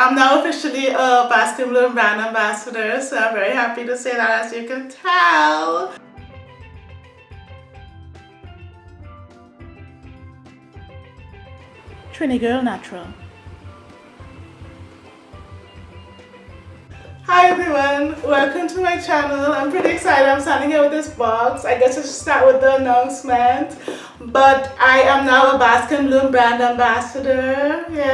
I'm now officially a Baskin Bloom brand ambassador, so I'm very happy to say that as you can tell. Trini Girl Natural. Hi everyone, welcome to my channel. I'm pretty excited. I'm standing here with this box. I guess I should start with the announcement. But I am now a Baskin Bloom brand ambassador. Yay!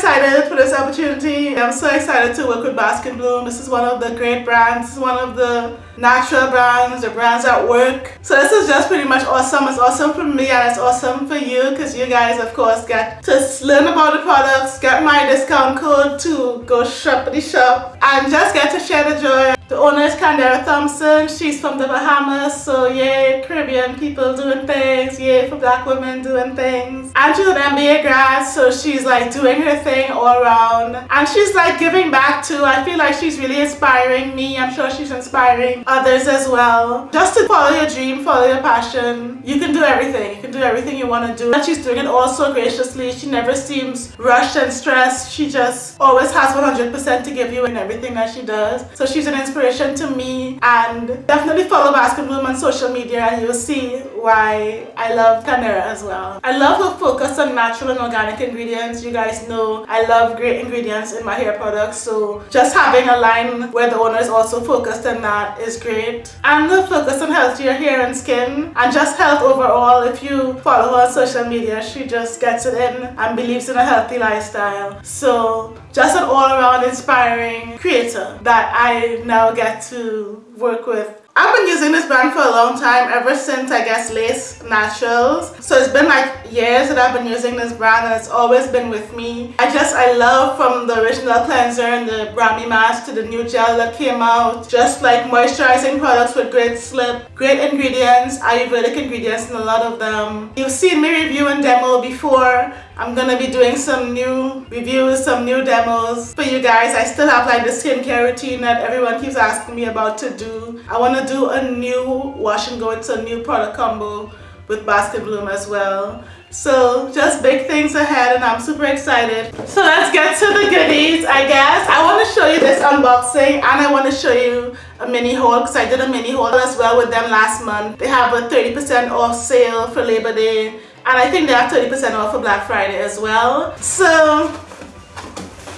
esa excited for this opportunity. I'm so excited to work with Baskin Bloom. This is one of the great brands. This is one of the natural brands, the brands that work. So this is just pretty much awesome. It's awesome for me and it's awesome for you because you guys of course get to learn about the products, get my discount code to go shop the shop and just get to share the joy. The owner is Candera Thompson. She's from the Bahamas. So yay, Caribbean people doing things. Yay for black women doing things. And she's an MBA grad. So she's like doing her thing all around. And she's like giving back too. I feel like she's really inspiring me. I'm sure she's inspiring others as well. Just to follow your dream, follow your passion. You can do everything. You can do everything you want to do. And she's doing it all so graciously. She never seems rushed and stressed. She just always has 100% to give you in everything that she does. So she's an inspiration to me and definitely follow Baskin Bloom on social media and you'll see why I love Candera as well. I love her focus on natural and organic ingredients. You guys know I love great ingredients in my hair products so just having a line where the owner is also focused on that is great. And the focus on healthier hair and skin and just health overall. If you follow her on social media she just gets it in and believes in a healthy lifestyle. So just an all-around inspiring creator that I now get to work with. I've been using this brand for a long time, ever since I guess Lace Naturals. So it's been like years that I've been using this brand and it's always been with me. I just, I love from the original cleanser and the Brahmi mask to the new gel that came out. Just like moisturizing products with great slip, great ingredients, Ayurvedic ingredients in a lot of them. You've seen me review and demo before. I'm gonna be doing some new reviews, some new demos for you guys. I still have like the skincare routine that everyone keeps asking me about to do. I wanna do a new wash and go. It's a new product combo with Baskin Bloom as well. So just big things ahead and I'm super excited. So let's get to the goodies I guess. I want to show you this unboxing and I want to show you a mini haul because I did a mini haul as well with them last month. They have a 30% off sale for Labor Day and I think they have 30% off for Black Friday as well. So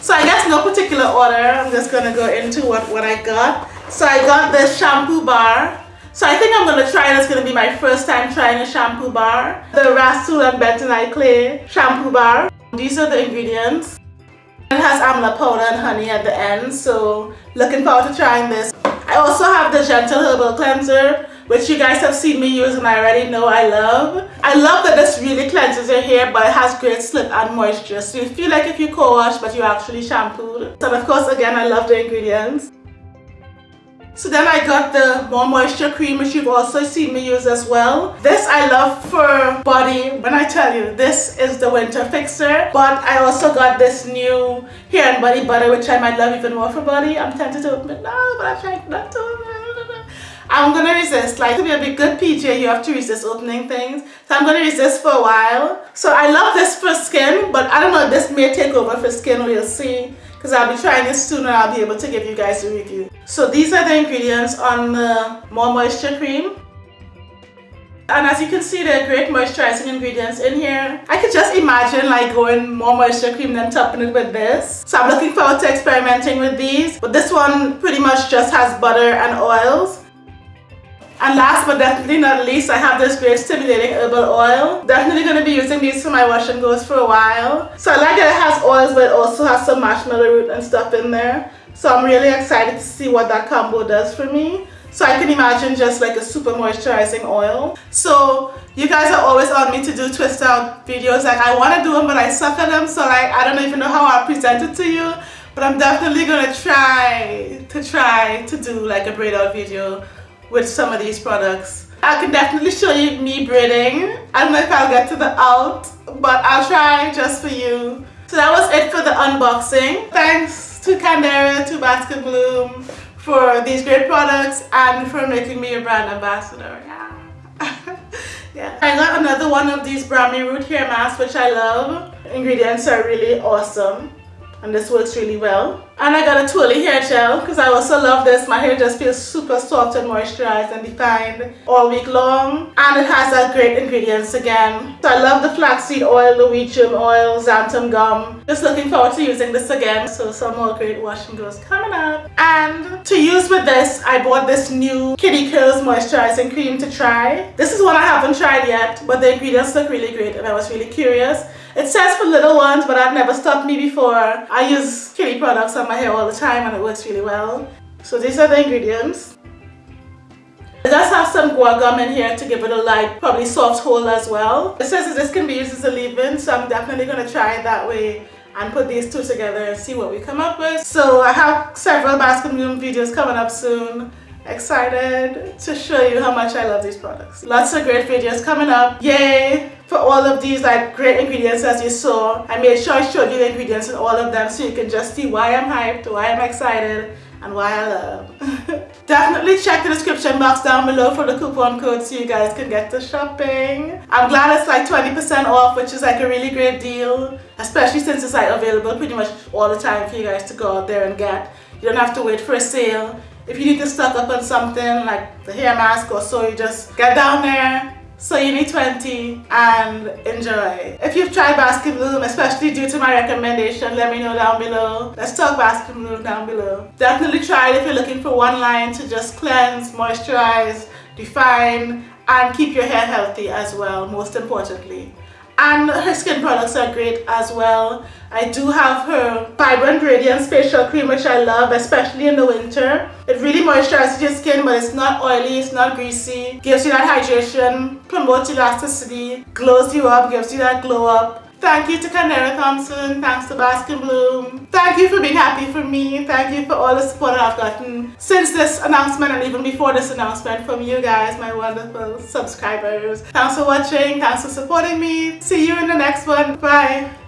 so I guess no particular order. I'm just to go into what, what I got. So I got this shampoo bar so I think I'm going to try It's going to be my first time trying a shampoo bar. The Rhassoul and Bentonite Clay shampoo bar. These are the ingredients. It has amla powder and honey at the end. So looking forward to trying this. I also have the Gentle Herbal Cleanser which you guys have seen me use and I already know I love. I love that this really cleanses your hair but it has great slip and moisture so you feel like if you co-wash but you actually shampooed. And of course again I love the ingredients. So then I got the More Moisture Cream which you've also seen me use as well. This I love for body. When I tell you, this is the winter fixer. But I also got this new hair and body butter which I might love even more for body. I'm tempted to open it now but I'm trying not to I'm gonna resist. Like to be a big good PJ, you have to resist opening things. So I'm gonna resist for a while. So I love this for skin, but I don't know, this may take over for skin, we'll see because I'll be trying this soon and I'll be able to give you guys a review. So these are the ingredients on the More Moisture Cream. And as you can see, there are great moisturizing ingredients in here. I could just imagine like going more moisture cream than topping it with this. So I'm looking forward to experimenting with these. But this one pretty much just has butter and oils. And last but definitely not least, I have this great stimulating herbal oil. Definitely going to be using these for my wash and goes for a while. So I like that it has oils but it also has some marshmallow root and stuff in there. So I'm really excited to see what that combo does for me. So I can imagine just like a super moisturizing oil. So you guys are always on me to do twist out videos. Like I want to do them but I suck at them. So like I don't even know how I'll present it to you. But I'm definitely going to try to try to do like a braid out video with some of these products. I can definitely show you me braiding. I don't know if I'll get to the out, but I'll try just for you. So that was it for the unboxing. Thanks to Candera, to Baskin Bloom for these great products and for making me a brand ambassador. Yeah. yeah. I got another one of these Brahmi root hair masks which I love. ingredients are really awesome and this works really well. And I got a Twirly hair gel because I also love this. My hair just feels super soft and moisturized and defined all week long. And it has that great ingredients again. So I love the flaxseed oil, wheat oil, xanthan gum. Just looking forward to using this again. So some more great wash and goes coming up. And to use with this, I bought this new Kitty Curls moisturizing cream to try. This is one I haven't tried yet, but the ingredients look really great and I was really curious. It says for little ones, but that never stopped me before. I use Kitty products on my hair all the time and it works really well. So these are the ingredients. It does have some guar gum in here to give it a light, probably soft hold as well. It says that this can be used as a leave-in, so I'm definitely going to try it that way and put these two together and see what we come up with. So I have several Baskin Bloom videos coming up soon excited to show you how much I love these products. Lots of great videos coming up. Yay for all of these like great ingredients as you saw. I made sure I showed you the ingredients in all of them so you can just see why I'm hyped, why I'm excited, and why I love. Definitely check the description box down below for the coupon code so you guys can get to shopping. I'm glad it's like 20% off which is like a really great deal especially since it's like available pretty much all the time for you guys to go out there and get. You don't have to wait for a sale if you need to stock up on something like the hair mask or so, you just get down there, so you need 20 and enjoy. If you've tried Baskin Bloom, especially due to my recommendation, let me know down below. Let's talk Baskin Bloom down below. Definitely try it if you're looking for one line to just cleanse, moisturize, define, and keep your hair healthy as well, most importantly and her skin products are great as well. I do have her Vibrant Radiance Facial Cream which I love especially in the winter. It really moisturizes your skin but it's not oily, it's not greasy. Gives you that hydration, promotes elasticity, glows you up, gives you that glow up. Thank you to Candera Thompson. Thanks to Baskin Bloom. Thank you being happy for me. Thank you for all the support I've gotten since this announcement and even before this announcement from you guys, my wonderful subscribers. Thanks for watching. Thanks for supporting me. See you in the next one. Bye.